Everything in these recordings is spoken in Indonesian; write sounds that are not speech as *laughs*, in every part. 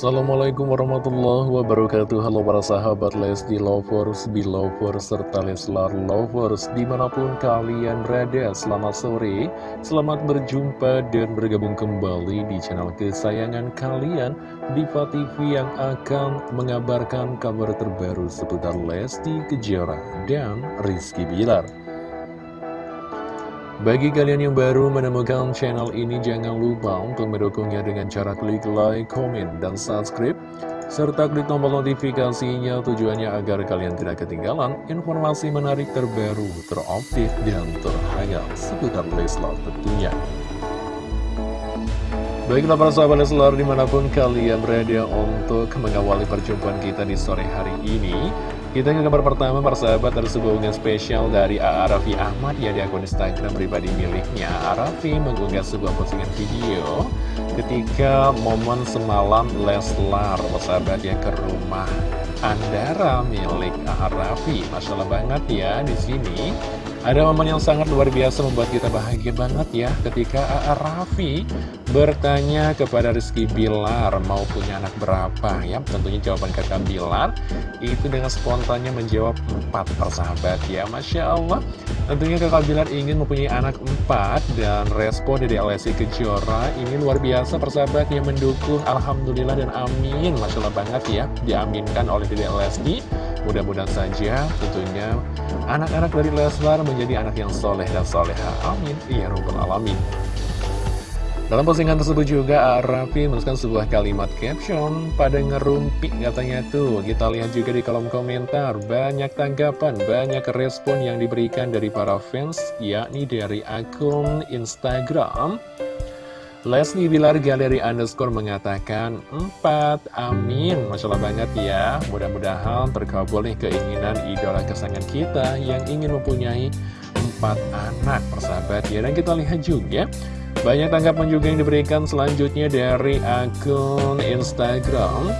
Assalamualaikum warahmatullahi wabarakatuh. Halo para sahabat Lesti Lovers, Belovers, serta Leslar Lovers Di mana pun kalian berada, selamat sore Selamat berjumpa dan bergabung kembali di channel kesayangan kalian Diva TV yang akan mengabarkan kabar terbaru seputar Lesti Kejora dan Rizky Bilar bagi kalian yang baru menemukan channel ini, jangan lupa untuk mendukungnya dengan cara klik like, komen, dan subscribe. Serta klik tombol notifikasinya tujuannya agar kalian tidak ketinggalan informasi menarik terbaru, terupdate, dan terhangat seputar Leslar tentunya. Baiklah para sahabat Leslar di mana pun kalian berada untuk mengawali perjumpaan kita di sore hari ini kita ke kabar pertama, persahabat, ada sebuah unggahan spesial dari A.A. Raffi Ahmad ya di akun Instagram pribadi miliknya. A.A. Raffi mengunggah sebuah postingan video ketika momen semalam Leslar, persahabat ya ke rumah Andara milik. Masya Allah banget ya di sini. Ada momen yang sangat luar biasa membuat kita bahagia banget ya ketika A.A. Raffi bertanya kepada Rizky Bilar mau punya anak berapa? Ya tentunya jawaban kakak Bilar itu dengan spontannya menjawab empat persahabat ya Masya Allah. Tentunya kakak Bilar ingin mempunyai anak empat dan respon dari Alessi Kejora ini luar biasa persahabat yang mendukung. Alhamdulillah dan amin Masya Allah banget ya diaminkan oleh Dede Lesti Mudah-mudahan saja tentunya anak-anak dari Leslar menjadi anak yang soleh dan soleha. Amin. Ya Rabbal Alamin. Dalam postingan tersebut juga Raffi menuliskan sebuah kalimat caption pada ngerumpi katanya tuh Kita lihat juga di kolom komentar Banyak tanggapan, banyak respon yang diberikan dari para fans Yakni dari akun Instagram Leslie Bilar Galeri Underscore mengatakan 4, amin. Masya Allah banget ya. Mudah-mudahan terkabul nih keinginan idola kesayangan kita Yang ingin mempunyai 4 anak persahabat ya. Dan kita lihat juga Banyak tanggapan juga yang diberikan selanjutnya dari akun Instagram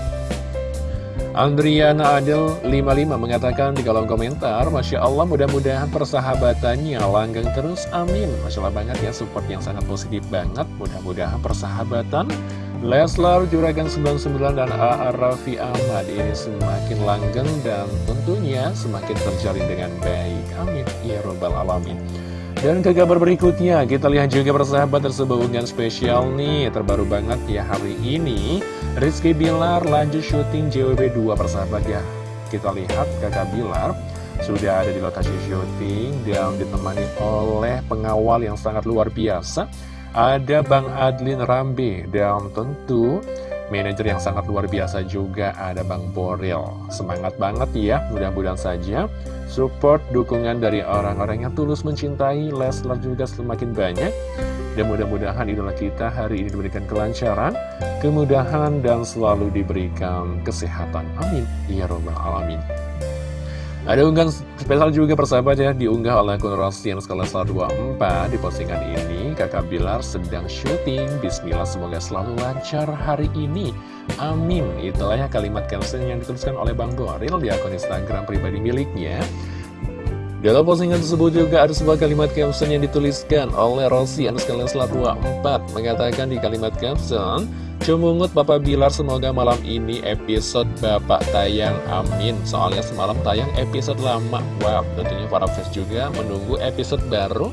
Andriana Adel 55 mengatakan di kolom komentar Masya Allah mudah-mudahan persahabatannya langgeng terus amin. Masya Allah banget ya support yang sangat positif banget. Mudah-mudahan persahabatan Leslar Juragan 99 dan A.A. Raffi Ahmad ini semakin langgeng dan tentunya semakin terjalin dengan baik. Amin. Ya Robbal Alamin dan ke kabar berikutnya, kita lihat juga persahabat tersebut spesial nih, terbaru banget ya hari ini. Rizky Bilar lanjut syuting JWB 2 persahabat ya. Kita lihat kakak Bilar sudah ada di lokasi syuting dan ditemani oleh pengawal yang sangat luar biasa. Ada Bang Adlin Rambe dan tentu manajer yang sangat luar biasa juga ada Bang Boril. Semangat banget ya, mudah-mudahan saja support dukungan dari orang-orang yang tulus mencintai Leslar juga semakin banyak. Dan mudah-mudahan idola kita hari ini diberikan kelancaran, kemudahan, dan selalu diberikan kesehatan. Amin. Ya Robbal Alamin. Ada unggahan spesial juga persahabat ya Diunggah oleh akun Rosian Skala 24 Di postingan ini kakak Bilar sedang syuting. Bismillah semoga selalu lancar hari ini. Amin. Itulah ya kalimat caption yang dituliskan oleh Bang Boril Di akun Instagram pribadi miliknya. Dalam postingan tersebut juga ada sebuah kalimat caption yang dituliskan oleh Rosi Anuskala 24 Mengatakan di kalimat caption Cemungut Bapak Bilar semoga malam ini episode Bapak tayang amin. Soalnya semalam tayang episode lama. Wow tentunya para fans juga menunggu episode baru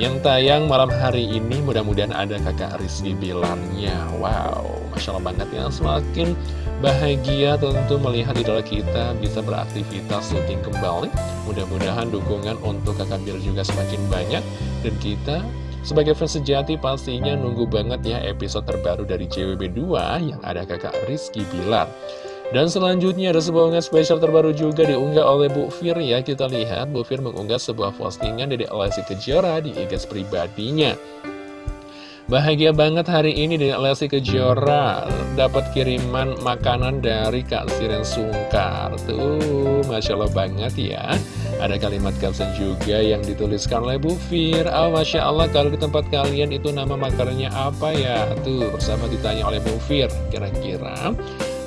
Yang tayang malam hari ini. Mudah-mudahan ada kakak Rizky Bilarnya. Wow Masya Allah banget. Ya Semakin bahagia tentu melihat idola kita bisa beraktivitas syuting kembali. Mudah-mudahan dukungan untuk kakak Bilar juga semakin banyak. Dan kita sebagai fans sejati pastinya nunggu banget ya episode terbaru dari CWB2 yang ada kakak Rizky Bilar. Dan selanjutnya ada sebuah unggahan spesial terbaru juga diunggah oleh Bu Fir ya. Kita lihat Bu Fir mengunggah sebuah postingan dari Alessi Kejora di IG pribadinya. Bahagia banget hari ini dengan Lesti Kejora. Dapat kiriman makanan dari Kak Siren Sungkar. Tuh, Masya Allah banget ya. Ada kalimat caption juga yang dituliskan oleh Bu Fir. Oh Masya Allah kalau di tempat kalian itu nama makanannya apa ya? Tuh bersama ditanya oleh Bu Fir Kira-kira.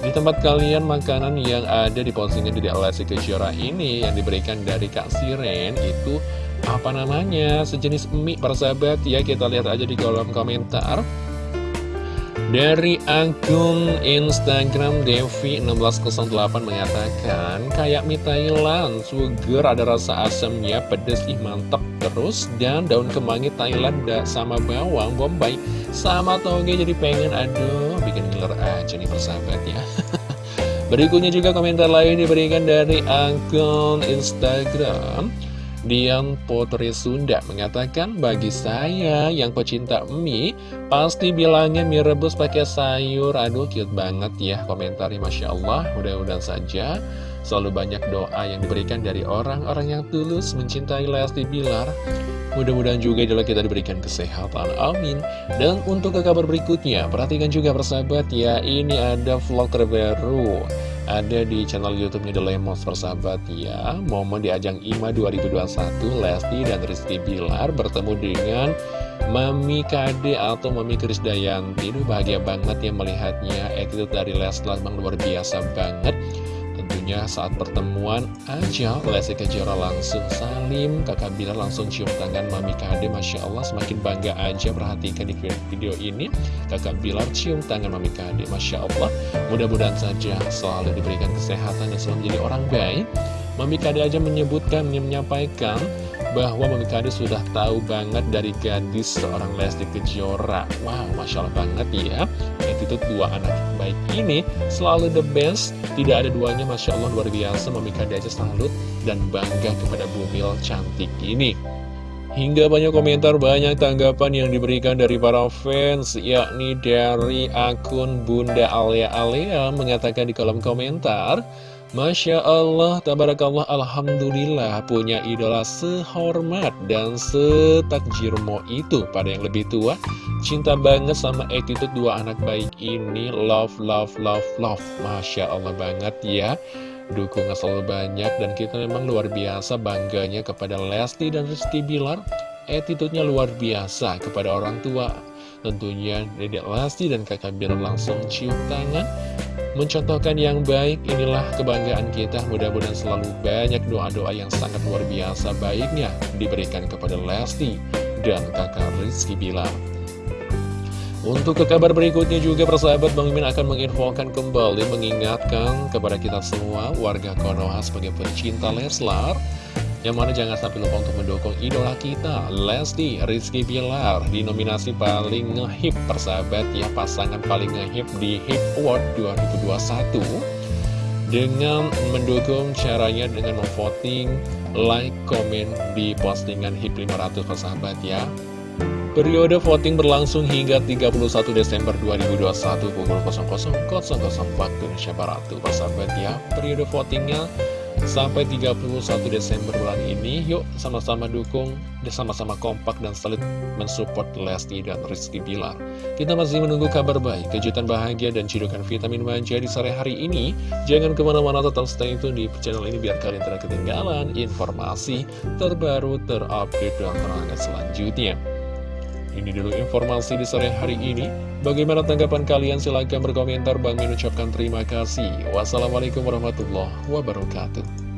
Di tempat kalian makanan yang ada di postingan di Lesti Kejora ini Yang diberikan dari Kak Siren itu apa namanya? Sejenis mie persahabat ya kita lihat aja di kolom komentar. Dari akun Instagram Devi1608 mengatakan Kayak mie Thailand, sugar ada rasa asamnya, pedes ih mantap terus Dan daun kemangi Thailand sama bawang bombay Sama toge jadi pengen aduh bikin ngiler aja nih persahabat ya. *laughs* Berikutnya juga komentar lain diberikan dari akun Instagram Dian Potri Sunda mengatakan, bagi saya yang pecinta mie, pasti bilangnya mie rebus pakai sayur. Aduh, cute banget ya komentarnya, Masya Allah. Mudah-mudahan saja selalu banyak doa yang diberikan dari orang-orang yang tulus mencintai Lesti Bilar. Mudah-mudahan juga adalah kita diberikan kesehatan, amin. Dan untuk ke kabar berikutnya, perhatikan juga persahabat ya, ini ada vlog terbaru ada di channel YouTube-nya The Lemos persahabat ya. Momen di ajang IMA 2021 Lesti dan Rizky Bilar bertemu dengan Mami Kade atau Mami Krisdayanti. Duh bahagia banget ya melihatnya. Attitude dari Leslar memang luar biasa banget. Tentunya saat pertemuan aja Lesti Kejora langsung salim Kakak Bilar langsung cium tangan Mami Kade Masya Allah semakin bangga aja Perhatikan di video ini. Kakak Bilar cium tangan Mami Kade Masya Allah. Mudah-mudahan saja selalu diberikan kesehatan dan selalu menjadi orang baik. Mami Kade aja menyebutkan, menyampaikan bahwa Mami sudah tahu banget dari gadis seorang Lesti Kejora. Wow, Masya Allah banget ya. Attitude dua anak baik ini selalu the best. Tidak ada duanya, Masya Allah luar biasa. Mami Kade aja salut dan bangga kepada Bumil cantik ini. Hingga banyak komentar, banyak tanggapan yang diberikan dari para fans, yakni dari akun Bunda Alia Alia mengatakan di kolom komentar, Masya Allah, tabarakallah, Alhamdulillah punya idola sehormat dan setakjirmo itu pada yang lebih tua. Cinta banget sama attitude dua anak baik ini, love, love, love, love. Masya Allah banget ya. Dukungan selalu banyak dan kita memang luar biasa bangganya kepada Lesti dan Rizky Bilar. Attitude-nya luar biasa kepada orang tua. Tentunya Dedek Lesti dan kakak Bilar langsung cium tangan mencontohkan yang baik, inilah kebanggaan kita. Mudah-mudahan selalu banyak doa-doa yang sangat luar biasa baiknya diberikan kepada Lesti dan kakak Rizky Bilar. Untuk ke kabar berikutnya juga persahabat Bang Mimin akan menginfokan kembali mengingatkan kepada kita semua warga Konoha sebagai pecinta Leslar yang mana jangan sampai lupa untuk mendukung idola kita Lesti Rizky Bilar. Di nominasi paling ngehip persahabat ya pasangan paling ngehip di Hip Award 2021 dengan mendukung caranya dengan memvoting like, komen di postingan HIP 500 persahabat ya. Periode voting berlangsung hingga 31 Desember 2021 pukul 00.00 waktu Indonesia Barat. Persahabat ya Periode votingnya sampai 31 Desember bulan ini Yuk sama-sama dukung sama-sama kompak dan saling mensupport Lesti dan Rizky Bilar. Kita masih menunggu kabar baik, kejutan bahagia dan cidukan vitamin manja di sore hari ini. Jangan ke mana-mana tetap stay tune di channel ini biar kalian tidak ketinggalan informasi terbaru, terupdate, dan terhangat selanjutnya ini dulu informasi di sore hari ini. Bagaimana tanggapan kalian? Silahkan berkomentar. Bang mengucapkan terima kasih. Wassalamualaikum warahmatullahi wabarakatuh.